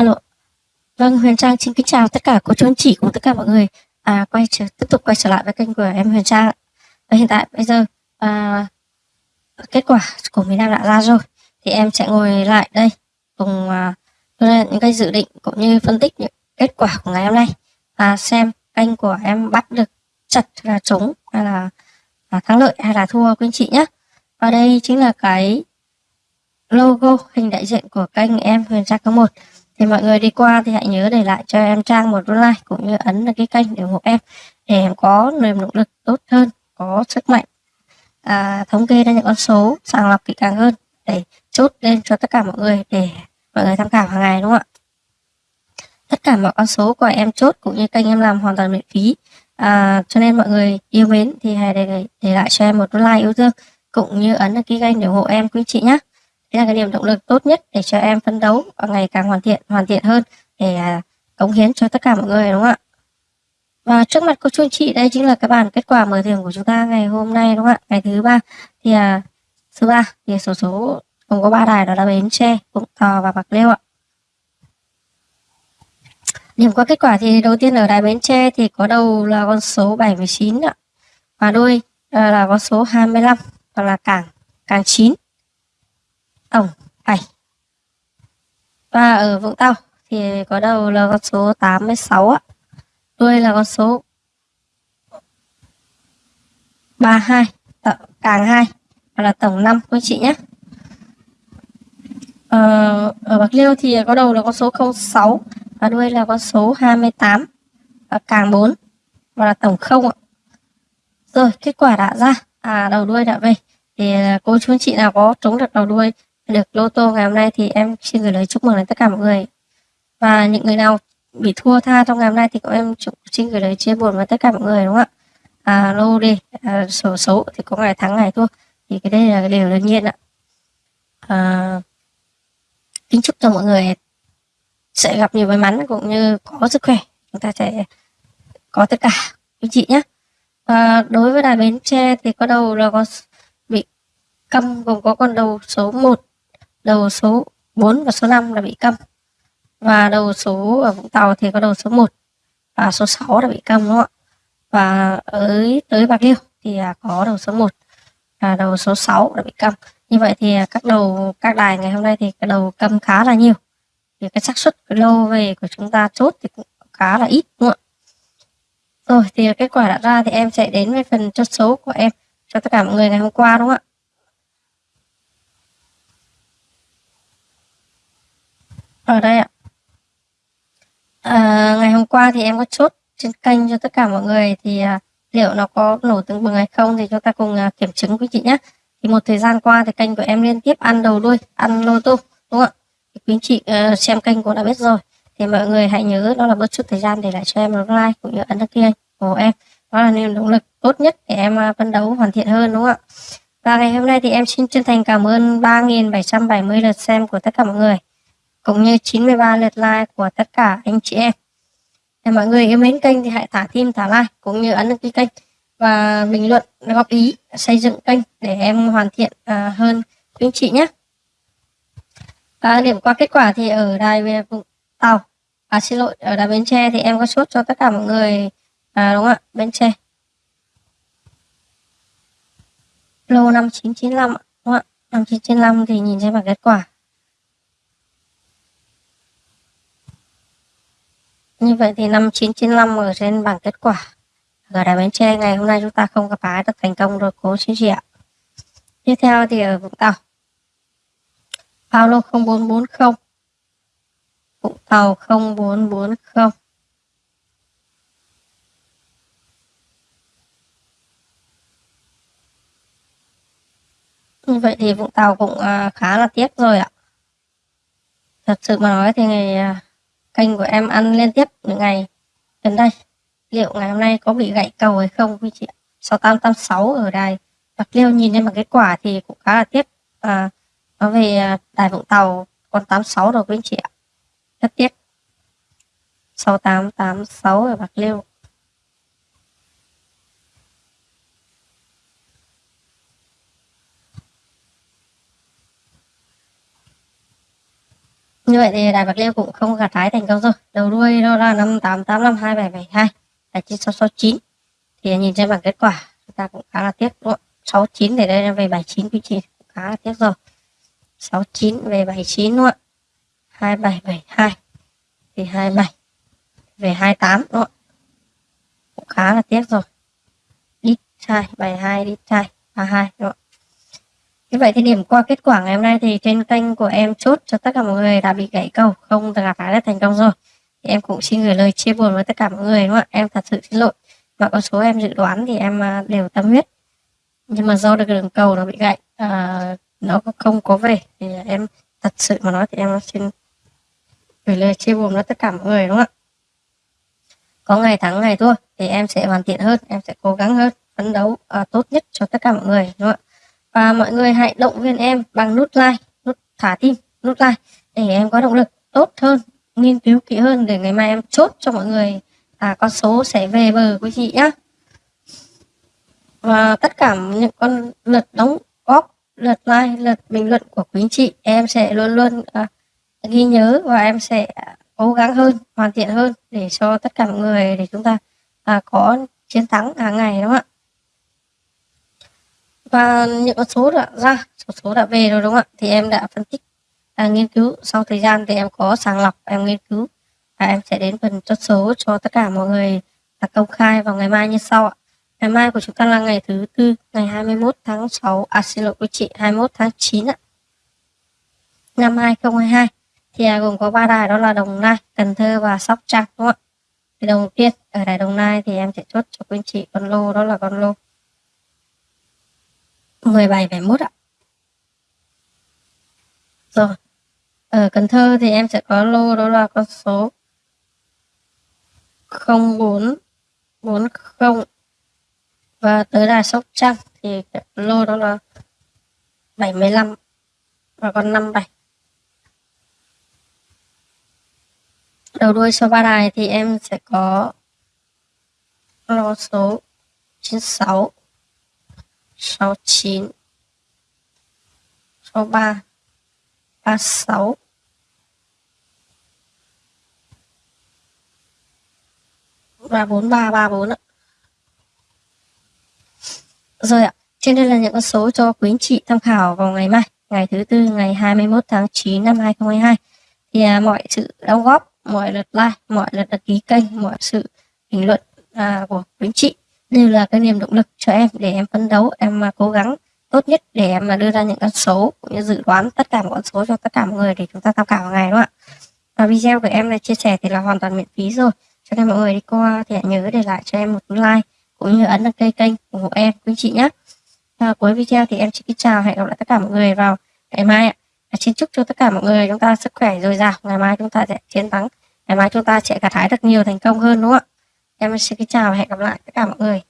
Alo. Vâng, Huyền Trang xin kính chào tất cả cô chú anh chị cùng tất cả mọi người. À, quay trở, tiếp tục quay trở lại với kênh của em Huyền Trang. Và hiện tại bây giờ à, kết quả của miền Nam đã ra rồi. Thì em sẽ ngồi lại đây cùng à, những cái dự định cũng như phân tích những kết quả của ngày hôm nay. Và xem kênh của em bắt được chặt là trúng hay là, là thắng lợi hay là thua quý anh chị nhé. Và đây chính là cái logo hình đại diện của kênh em Huyền Trang có một thì mọi người đi qua thì hãy nhớ để lại cho em trang một like cũng như ấn vào cái kênh để ủng hộ em để em có niềm động lực tốt hơn có sức mạnh. À, thống kê ra những con số sàng lọc kỹ càng hơn để chốt lên cho tất cả mọi người để mọi người tham khảo hàng ngày đúng không ạ? Tất cả mọi con số của em chốt cũng như kênh em làm hoàn toàn miễn phí. À, cho nên mọi người yêu mến thì hãy để, để lại cho em một like yêu thương cũng như ấn đăng ký kênh để ủng hộ em quý chị nhé đây là cái niềm động lực tốt nhất để cho em phấn đấu và ngày càng hoàn thiện hoàn thiện hơn để à, cống hiến cho tất cả mọi người đúng không ạ? Và trước mặt cô chú anh chị đây chính là cái bản kết quả mở thưởng của chúng ta ngày hôm nay đúng không ạ? Ngày thứ ba. Thì à, thứ ba thì số số gồm có ba đài đó là bến tre vũng tàu và bạc liêu ạ. Điểm qua kết quả thì đầu tiên ở đài bến tre thì có đầu là con số 79 ạ. Và đuôi à, là con số 25 và là cảng cảng 9 tổng 7 và ở Vũng Tàu thì có đầu là con số 86 ạ đuôi là con số 32 tổng, càng 2 Hoặc là tổng 5 quý chị nhé. Ờ, ở Bạc Liêu thì có đầu là con số 06 và đuôi là con số 28 và càng 4 và là tổng 0 ạ. Rồi kết quả đã ra. À đầu đuôi đã về. Thì cô chú anh chị nào có trúng được đầu đuôi được lô tô ngày hôm nay thì em xin gửi lời chúc mừng đến tất cả mọi người. Và những người nào bị thua tha trong ngày hôm nay thì cũng em xin gửi lời chia buồn với tất cả mọi người đúng không ạ? À, lô đi à, sổ số thì có ngày thắng ngày thua. Thì cái đây là điều đương nhiên ạ. À, kính chúc cho mọi người sẽ gặp nhiều may mắn cũng như có sức khỏe. Chúng ta sẽ có tất cả. Quý chị nhé à, đối với đài bến tre thì có đầu là có bị câm gồm có con đầu số 1 đầu số 4 và số 5 là bị câm. Và đầu số ở Vũng Tàu thì có đầu số 1 và số 6 là bị câm, đúng không ạ? Và ở tới Bạc Liêu thì à, có đầu số 1 và đầu số 6 là bị câm. Như vậy thì à, các đầu, các đài ngày hôm nay thì cái đầu câm khá là nhiều. Thì cái xác suất cái lô về của chúng ta chốt thì cũng khá là ít, đúng không ạ? Rồi thì kết quả đã ra thì em sẽ đến với phần chốt số của em cho tất cả mọi người ngày hôm qua, đúng không ạ? Ở đây ạ. À, ngày hôm qua thì em có chốt trên kênh cho tất cả mọi người thì à, liệu nó có nổ tương bừng hay không thì chúng ta cùng à, kiểm chứng quý chị nhé. Thì một thời gian qua thì kênh của em liên tiếp ăn đầu đuôi ăn lô tô đúng không ạ? Thì quý chị à, xem kênh cũng đã biết rồi. Thì mọi người hãy nhớ đó là bớt chút thời gian để lại cho em một like cũng như ấn đăng ký kênh của em. Đó là niềm động lực tốt nhất để em uh, phấn đấu hoàn thiện hơn đúng không ạ? Và ngày hôm nay thì em xin chân thành cảm ơn 3.770 lượt xem của tất cả mọi người cũng như 93 lượt like của tất cả anh chị em. Để mọi người yêu mến kênh thì hãy thả tim thả like cũng như ấn đăng ký kênh và bình luận góp ý xây dựng kênh để em hoàn thiện uh, hơn quý anh chị nhé. À, điểm qua kết quả thì ở đài về Vũng Tàu, à xin lỗi, ở đài Bến Tre thì em có sốt cho tất cả mọi người à, đúng không ạ, Bến Tre. Lô 5995 đúng không ạ? 5995 thì nhìn xem bảng kết quả Như vậy thì năm 995 ở trên bảng kết quả ở đài Bến Tre, ngày hôm nay chúng ta không gặp phá được thành công rồi, cố xin chị ạ. Tiếp theo thì ở Vũng Tàu. Paulo 0440 Vũng Tàu 0440 Như vậy thì Vũng Tàu cũng à, khá là tiếc rồi ạ. Thật sự mà nói thì ngày à, kênh của em ăn liên tiếp những ngày gần đây. Liệu ngày hôm nay có bị gãy cầu hay không quý chị 6886 ở đài Bạc Liêu nhìn lên bằng kết quả thì cũng khá là tiếc. À, nó về à, đài Vũng Tàu còn 86 rồi quý chị ạ. Rất tiếc. 6886 ở Bạc Liêu. Như vậy thì đại bạc liêu cũng không gặt hái thành công rồi. Đầu đuôi nó ra năm tám tám năm hai bảy bảy hai là chín sáu sáu chín. Thì nhìn trên bảng kết quả, chúng ta cũng khá là tiếc, đúng không? Sáu chín để đây về bảy chín, quý chị khá là tiếc rồi. Sáu chín về bảy chín luôn không hai bảy bảy hai, thì hai bảy về hai tám, đúng không cũng khá là tiếc rồi. Đi hai bảy hai đi hai ba hai, đúng không như vậy thì điểm qua kết quả ngày hôm nay thì trên kênh của em chốt cho tất cả mọi người đã bị gãy cầu không gặp phải đã thành công rồi. Thì em cũng xin gửi lời chia buồn với tất cả mọi người đúng không ạ? Em thật sự xin lỗi. Và con số em dự đoán thì em à, đều tâm huyết. Nhưng mà do được đường cầu nó bị gãy à, nó không có về thì em thật sự mà nói thì em xin gửi lời chia buồn với tất cả mọi người đúng không ạ? Có ngày thắng ngày thua thì em sẽ hoàn thiện hơn em sẽ cố gắng hơn phấn đấu à, tốt nhất cho tất cả mọi người đúng không ạ? Và mọi người hãy động viên em bằng nút like nút thả tim nút like để em có động lực tốt hơn nghiên cứu kỹ hơn để ngày mai em chốt cho mọi người à, con số sẽ về bờ quý chị nhá. Và tất cả những con lượt đóng góp lượt like lượt bình luận của quý anh chị em sẽ luôn luôn à, ghi nhớ và em sẽ cố gắng hơn hoàn thiện hơn để cho tất cả mọi người để chúng ta à, có chiến thắng hàng ngày đúng không ạ? Và những con số đã ra số số đã về rồi đúng không ạ? Thì em đã phân tích à, nghiên cứu. Sau thời gian thì em có sàng lọc em nghiên cứu. Và em sẽ đến phần chốt số cho tất cả mọi người là công khai vào ngày mai như sau ạ. Ngày mai của chúng ta là ngày thứ tư ngày 21 tháng 6 à xin lỗi quý chị 21 tháng 9 ạ. Năm 2022 thì à, gồm có ba đài đó là Đồng Nai, Cần Thơ và Sóc Trăng đúng không ạ? Thì đầu tiên ở đài Đồng Nai thì em sẽ chốt cho quý anh chị con lô đó là con lô 17,1 ạ. Rồi. Ở Cần Thơ thì em sẽ có lô đó là con số. 0440 và tới đài Sóc Trăng thì lô đó là 75 và con 57 đầu đuôi số ba đài thì em sẽ có lô số 96 69 63 36 và 4334 ạ. Rồi ạ, trên đây là những con số cho quý anh chị tham khảo vào ngày mai, ngày thứ tư ngày 21 tháng 9 năm 2022. Thì à, mọi sự đóng góp, mọi lượt like, mọi lượt đăng ký kênh, mọi sự bình luận à, của quý anh chị đều là cái niềm động lực cho em để em phấn đấu em mà cố gắng tốt nhất để em mà đưa ra những con số cũng như dự đoán tất cả mọi con số cho tất cả mọi người để chúng ta tham khảo ngày đúng không ạ? Và video của em này chia sẻ thì là hoàn toàn miễn phí rồi. Cho nên mọi người đi qua thì hãy nhớ để lại cho em một like cũng như ấn đăng ký kênh ủng hộ em quý chị nhé. À, cuối video thì em xin chào hẹn gặp lại tất cả mọi người vào ngày mai ạ. À, xin chúc cho tất cả mọi người chúng ta sức khỏe dồi dào. Ngày mai chúng ta sẽ chiến thắng. Ngày mai chúng ta sẽ gặt hái được nhiều thành công hơn đúng không ạ? Em xin kính chào và hẹn gặp lại tất cả mọi người.